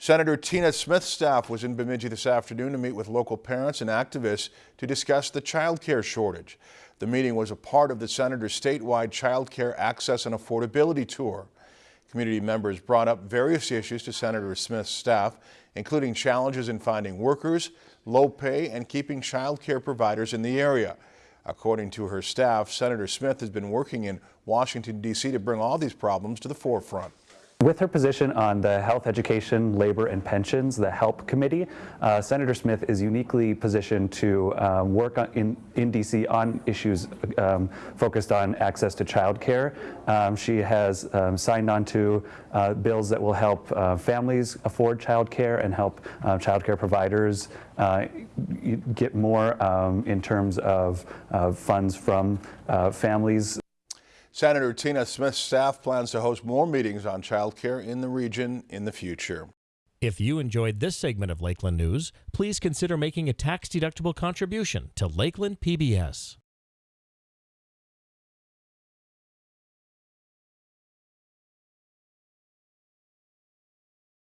Senator Tina Smith's staff was in Bemidji this afternoon to meet with local parents and activists to discuss the child care shortage. The meeting was a part of the senator's statewide child care access and affordability tour. Community members brought up various issues to Senator Smith's staff, including challenges in finding workers, low pay, and keeping child care providers in the area. According to her staff, Senator Smith has been working in Washington, D.C. to bring all these problems to the forefront. With her position on the Health, Education, Labor, and Pensions, the HELP Committee, uh, Senator Smith is uniquely positioned to um, work on, in, in D.C. on issues um, focused on access to child care. Um, she has um, signed on to uh, bills that will help uh, families afford child care and help uh, child care providers uh, get more um, in terms of funds from families. Senator Tina Smith's staff plans to host more meetings on child care in the region in the future. If you enjoyed this segment of Lakeland News, please consider making a tax-deductible contribution to Lakeland PBS.